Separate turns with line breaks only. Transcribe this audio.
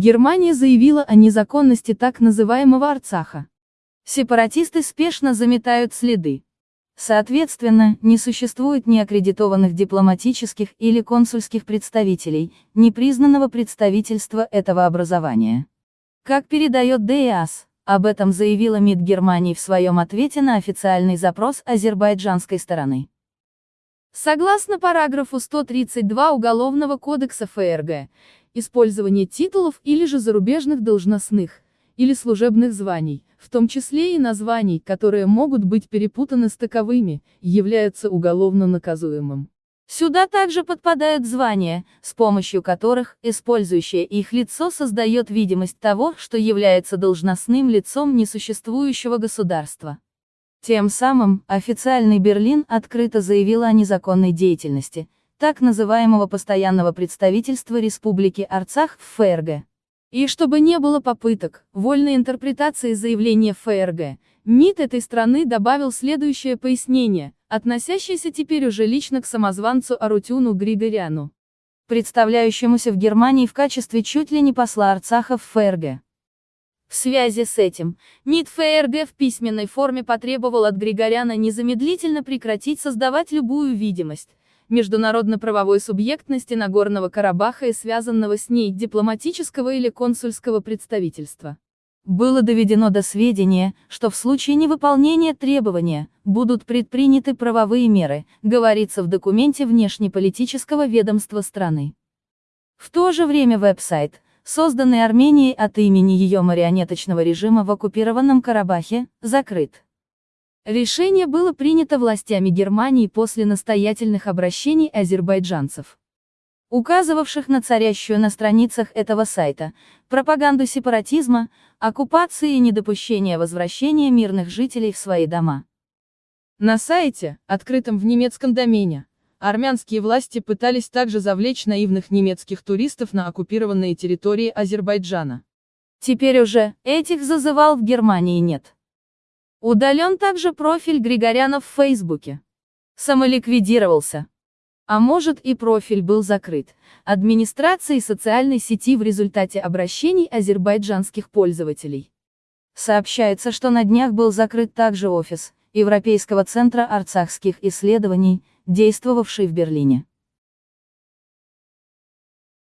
Германия заявила о незаконности так называемого Арцаха. Сепаратисты спешно заметают следы. Соответственно, не существует ни аккредитованных дипломатических или консульских представителей, ни признанного представительства этого образования. Как передает ДИАС, об этом заявила МИД Германии в своем ответе на официальный запрос азербайджанской стороны. Согласно параграфу 132 Уголовного кодекса ФРГ, использование титулов или же зарубежных должностных, или служебных званий, в том числе и названий, которые могут быть перепутаны с таковыми, является уголовно наказуемым. Сюда также подпадают звания, с помощью которых использующее их лицо создает видимость того, что является должностным лицом несуществующего государства. Тем самым, официальный Берлин открыто заявил о незаконной деятельности, так называемого постоянного представительства Республики Арцах в ФРГ. И чтобы не было попыток вольной интерпретации заявления ФРГ, МИД этой страны добавил следующее пояснение, относящееся теперь уже лично к самозванцу Арутюну Григоряну, представляющемуся в Германии в качестве чуть ли не посла Арцаха в ФРГ. В связи с этим, МИД ФРГ в письменной форме потребовал от Григоряна незамедлительно прекратить создавать любую видимость, международно-правовой субъектности Нагорного Карабаха и связанного с ней дипломатического или консульского представительства. Было доведено до сведения, что в случае невыполнения требования, будут предприняты правовые меры, говорится в документе внешнеполитического ведомства страны. В то же время веб-сайт, созданный Арменией от имени ее марионеточного режима в оккупированном Карабахе, закрыт. Решение было принято властями Германии после настоятельных обращений азербайджанцев, указывавших на царящую на страницах этого сайта, пропаганду сепаратизма, оккупации и недопущения возвращения мирных жителей в свои дома. На сайте, открытом в немецком домене, армянские власти пытались также завлечь наивных немецких туристов на оккупированные территории Азербайджана. Теперь уже, этих зазывал в Германии нет. Удален также профиль Григоряна в Фейсбуке. Самоликвидировался. А может и профиль был закрыт, администрацией социальной сети в результате обращений азербайджанских пользователей. Сообщается, что на днях был закрыт также офис Европейского центра арцахских исследований, действовавший в Берлине.